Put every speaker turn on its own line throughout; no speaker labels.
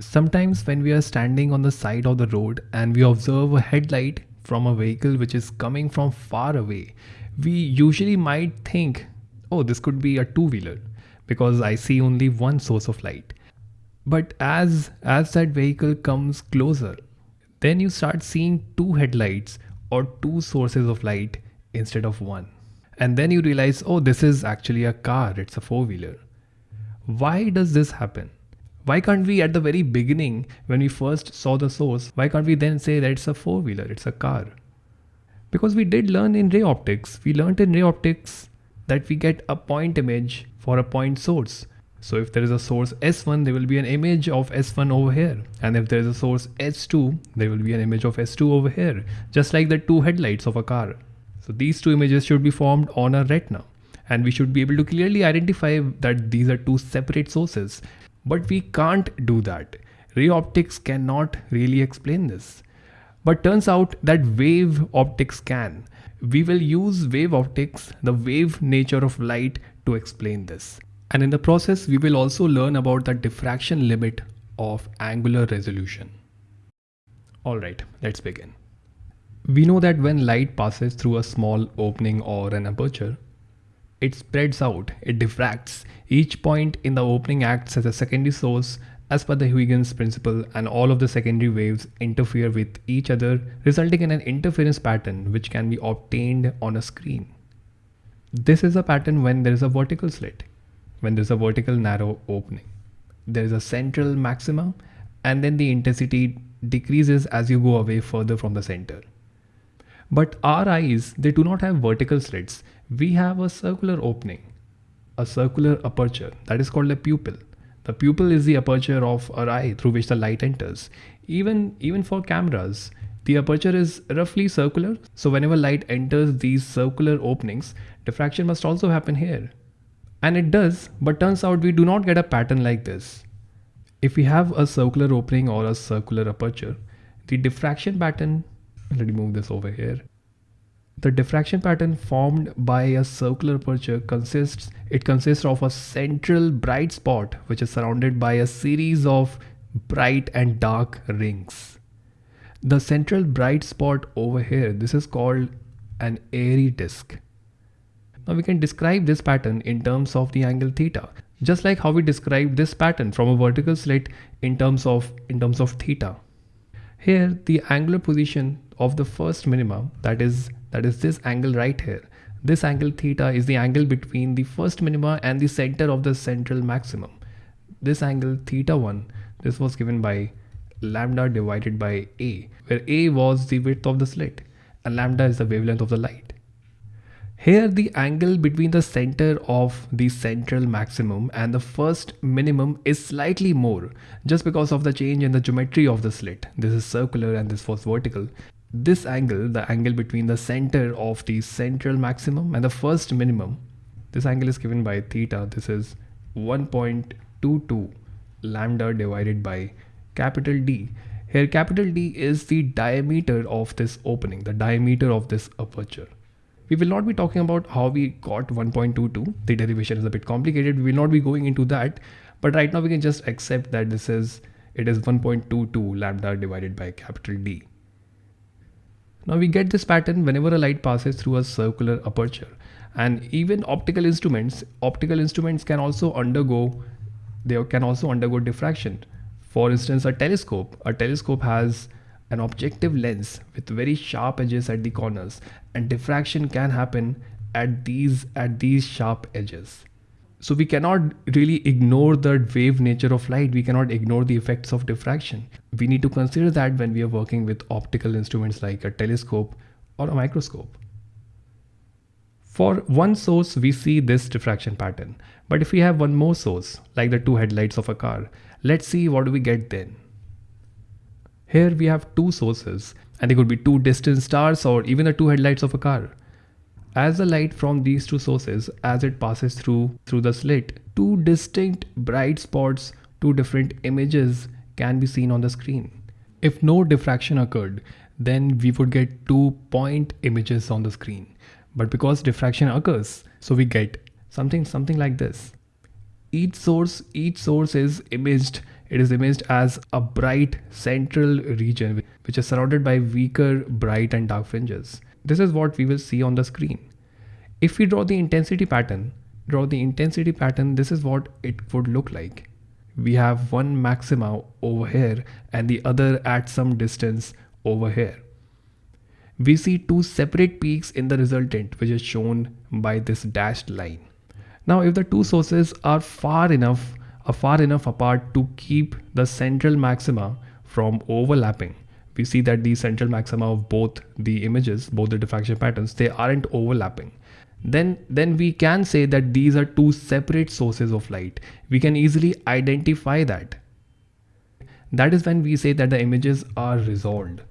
Sometimes when we are standing on the side of the road and we observe a headlight from a vehicle which is coming from far away, we usually might think, oh, this could be a two-wheeler because I see only one source of light. But as, as that vehicle comes closer, then you start seeing two headlights or two sources of light instead of one. And then you realize, oh, this is actually a car, it's a four-wheeler. Why does this happen? Why can't we at the very beginning, when we first saw the source, why can't we then say that it's a four-wheeler, it's a car? Because we did learn in ray optics. We learned in ray optics that we get a point image for a point source. So if there is a source S1, there will be an image of S1 over here. And if there is a source S2, there will be an image of S2 over here, just like the two headlights of a car. So these two images should be formed on a retina. And we should be able to clearly identify that these are two separate sources. But we can't do that. Ray optics cannot really explain this. But turns out that wave optics can. We will use wave optics, the wave nature of light to explain this. And in the process, we will also learn about the diffraction limit of angular resolution. Alright, let's begin. We know that when light passes through a small opening or an aperture, it spreads out, it diffracts. Each point in the opening acts as a secondary source as per the Huygens principle and all of the secondary waves interfere with each other resulting in an interference pattern which can be obtained on a screen. This is a pattern when there is a vertical slit, when there is a vertical narrow opening. There is a central maxima and then the intensity decreases as you go away further from the center. But our eyes, they do not have vertical slits. We have a circular opening, a circular aperture that is called a pupil. The pupil is the aperture of our eye through which the light enters. Even, even for cameras, the aperture is roughly circular. So whenever light enters these circular openings, diffraction must also happen here. And it does, but turns out we do not get a pattern like this. If we have a circular opening or a circular aperture, the diffraction pattern let me move this over here. The diffraction pattern formed by a circular aperture consists it consists of a central bright spot which is surrounded by a series of bright and dark rings. The central bright spot over here, this is called an airy disk. Now we can describe this pattern in terms of the angle theta, just like how we describe this pattern from a vertical slit in terms of in terms of theta. Here the angular position of the first minima that is that is this angle right here this angle theta is the angle between the first minima and the center of the central maximum this angle theta 1 this was given by lambda divided by a where a was the width of the slit and lambda is the wavelength of the light here the angle between the center of the central maximum and the first minimum is slightly more just because of the change in the geometry of the slit. This is circular and this was vertical. This angle, the angle between the center of the central maximum and the first minimum, this angle is given by theta. This is 1.22 lambda divided by capital D. Here capital D is the diameter of this opening, the diameter of this aperture. We will not be talking about how we got 1.22. The derivation is a bit complicated. We will not be going into that. But right now we can just accept that this is, it is 1.22 lambda divided by capital D. Now we get this pattern whenever a light passes through a circular aperture. And even optical instruments, optical instruments can also undergo, they can also undergo diffraction. For instance, a telescope, a telescope has an objective lens with very sharp edges at the corners and diffraction can happen at these at these sharp edges so we cannot really ignore the wave nature of light. We cannot ignore the effects of diffraction. We need to consider that when we are working with optical instruments like a telescope or a microscope. For one source we see this diffraction pattern. But if we have one more source like the two headlights of a car let's see what do we get then. Here we have two sources and they could be two distant stars or even the two headlights of a car. As the light from these two sources, as it passes through through the slit, two distinct bright spots, two different images can be seen on the screen. If no diffraction occurred, then we would get two point images on the screen. But because diffraction occurs, so we get something something like this. Each source, each source is imaged it is imaged as a bright central region which is surrounded by weaker bright and dark fringes. This is what we will see on the screen. If we draw the intensity pattern, draw the intensity pattern, this is what it would look like. We have one maxima over here and the other at some distance over here. We see two separate peaks in the resultant which is shown by this dashed line. Now if the two sources are far enough are far enough apart to keep the central maxima from overlapping, we see that the central maxima of both the images, both the diffraction patterns, they aren't overlapping. Then, then we can say that these are two separate sources of light. We can easily identify that. That is when we say that the images are resolved.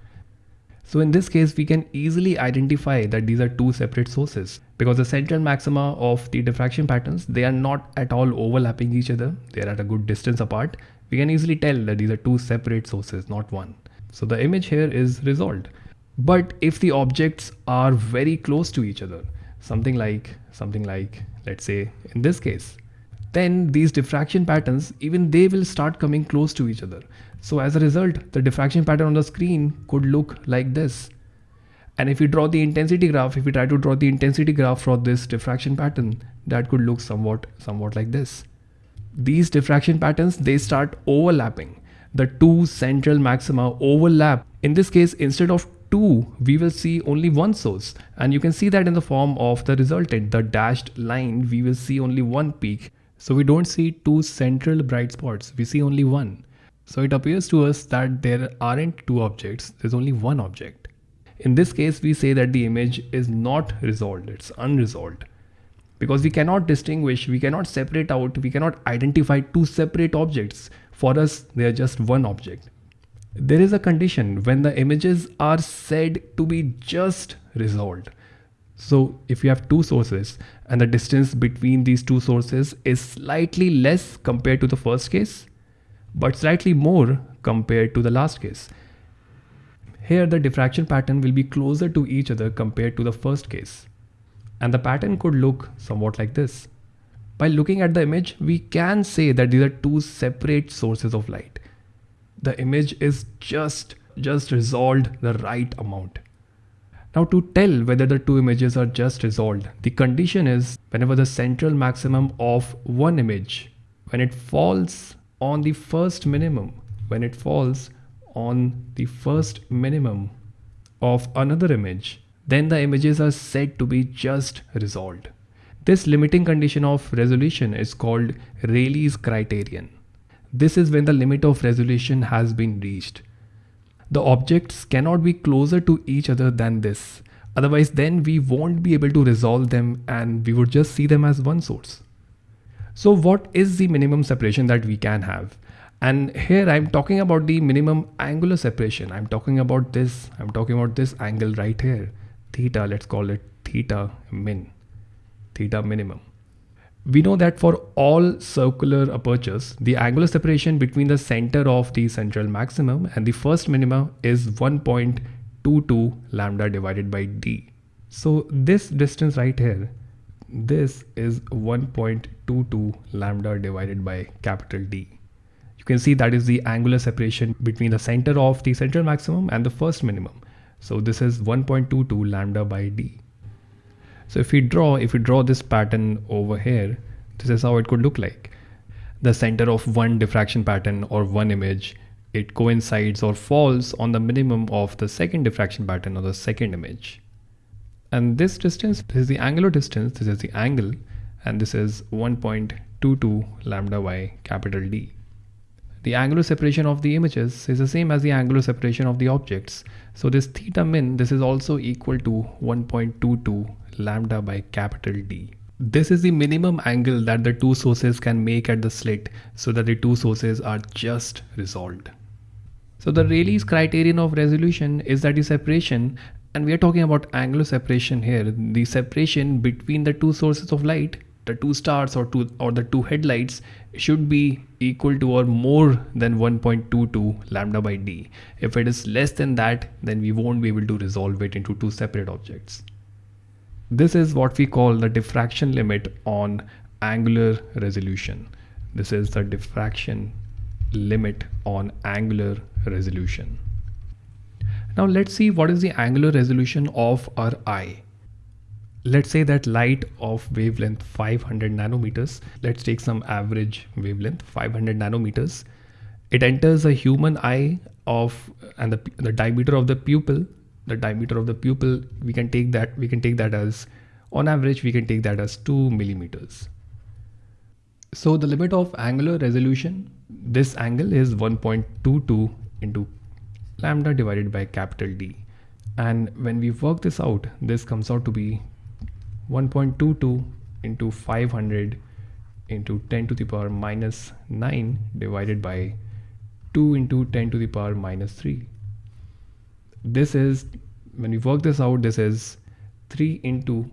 So in this case, we can easily identify that these are two separate sources because the central maxima of the diffraction patterns, they are not at all overlapping each other. They are at a good distance apart. We can easily tell that these are two separate sources, not one. So the image here is resolved. But if the objects are very close to each other, something like, something like, let's say in this case, then these diffraction patterns, even they will start coming close to each other. So as a result, the diffraction pattern on the screen could look like this. And if we draw the intensity graph, if we try to draw the intensity graph for this diffraction pattern, that could look somewhat, somewhat like this. These diffraction patterns, they start overlapping. The two central maxima overlap. In this case, instead of two, we will see only one source. And you can see that in the form of the resultant, the dashed line, we will see only one peak. So we don't see two central bright spots, we see only one. So it appears to us that there aren't two objects, there's only one object. In this case, we say that the image is not resolved, it's unresolved. Because we cannot distinguish, we cannot separate out, we cannot identify two separate objects. For us, they are just one object. There is a condition when the images are said to be just resolved. So if you have two sources and the distance between these two sources is slightly less compared to the first case, but slightly more compared to the last case. Here the diffraction pattern will be closer to each other compared to the first case. And the pattern could look somewhat like this. By looking at the image, we can say that these are two separate sources of light. The image is just, just resolved the right amount. Now to tell whether the two images are just resolved, the condition is whenever the central maximum of one image, when it falls on the first minimum when it falls on the first minimum of another image then the images are said to be just resolved. This limiting condition of resolution is called Rayleigh's criterion. This is when the limit of resolution has been reached. The objects cannot be closer to each other than this. Otherwise then we won't be able to resolve them and we would just see them as one source. So what is the minimum separation that we can have? And here I'm talking about the minimum angular separation. I'm talking about this, I'm talking about this angle right here. Theta, let's call it theta min, theta minimum. We know that for all circular apertures, the angular separation between the center of the central maximum and the first minimum is 1.22 lambda divided by d. So this distance right here this is 1.22 lambda divided by capital D. You can see that is the angular separation between the center of the central maximum and the first minimum. So this is 1.22 lambda by D. So if we draw, if we draw this pattern over here, this is how it could look like. The center of one diffraction pattern or one image, it coincides or falls on the minimum of the second diffraction pattern or the second image. And this distance, this is the angular distance, this is the angle, and this is 1.22 lambda by capital D. The angular separation of the images is the same as the angular separation of the objects. So this theta min, this is also equal to 1.22 lambda by capital D. This is the minimum angle that the two sources can make at the slit so that the two sources are just resolved. So the Rayleigh's criterion of resolution is that the separation and we are talking about angular separation here the separation between the two sources of light the two stars or two or the two headlights should be equal to or more than 1.22 lambda by d if it is less than that then we won't be able to resolve it into two separate objects this is what we call the diffraction limit on angular resolution this is the diffraction limit on angular resolution. Now let's see what is the angular resolution of our eye. Let's say that light of wavelength 500 nanometers, let's take some average wavelength 500 nanometers. It enters a human eye of and the, the diameter of the pupil, the diameter of the pupil, we can take that, we can take that as on average, we can take that as two millimeters. So the limit of angular resolution, this angle is 1.22 into lambda divided by capital D. And when we work this out, this comes out to be 1.22 into 500 into 10 to the power minus 9 divided by 2 into 10 to the power minus 3. This is, when we work this out, this is 3 into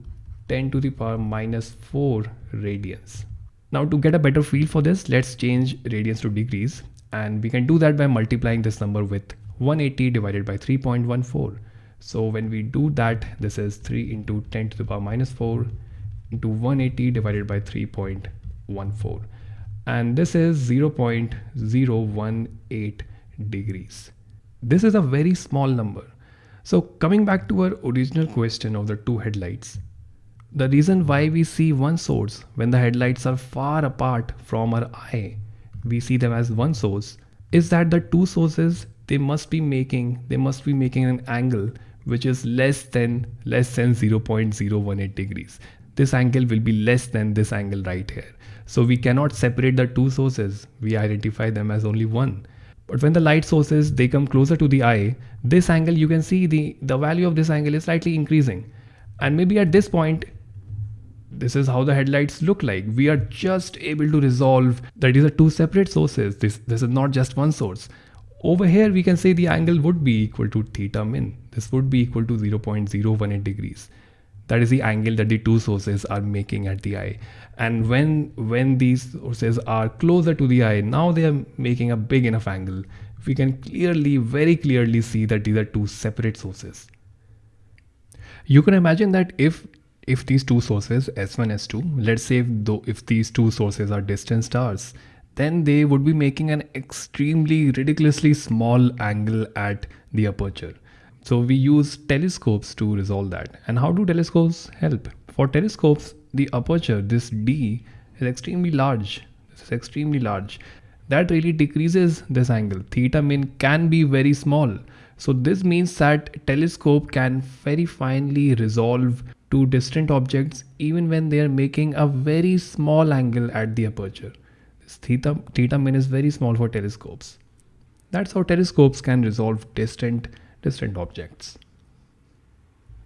10 to the power minus 4 radians. Now to get a better feel for this, let's change radians to degrees and we can do that by multiplying this number with 180 divided by 3.14. So when we do that, this is 3 into 10 to the power minus 4 into 180 divided by 3.14. And this is 0.018 degrees. This is a very small number. So coming back to our original question of the two headlights, the reason why we see one source when the headlights are far apart from our eye, we see them as one source, is that the two sources they must be making they must be making an angle which is less than less than 0.018 degrees. This angle will be less than this angle right here. So we cannot separate the two sources. We identify them as only one. But when the light sources they come closer to the eye this angle you can see the the value of this angle is slightly increasing. And maybe at this point this is how the headlights look like. We are just able to resolve that these are two separate sources. This this is not just one source over here, we can say the angle would be equal to theta min. This would be equal to 0.018 degrees. That is the angle that the two sources are making at the eye. And when, when these sources are closer to the eye, now they are making a big enough angle. We can clearly, very clearly see that these are two separate sources. You can imagine that if if these two sources S1, S2, let's say if, though, if these two sources are distant stars, then they would be making an extremely ridiculously small angle at the aperture. So we use telescopes to resolve that. And how do telescopes help? For telescopes, the aperture, this D, is extremely large. This is extremely large. That really decreases this angle. Theta min can be very small. So this means that telescope can very finely resolve two distant objects even when they are making a very small angle at the aperture theta, theta min is very small for telescopes. That's how telescopes can resolve distant, distant objects.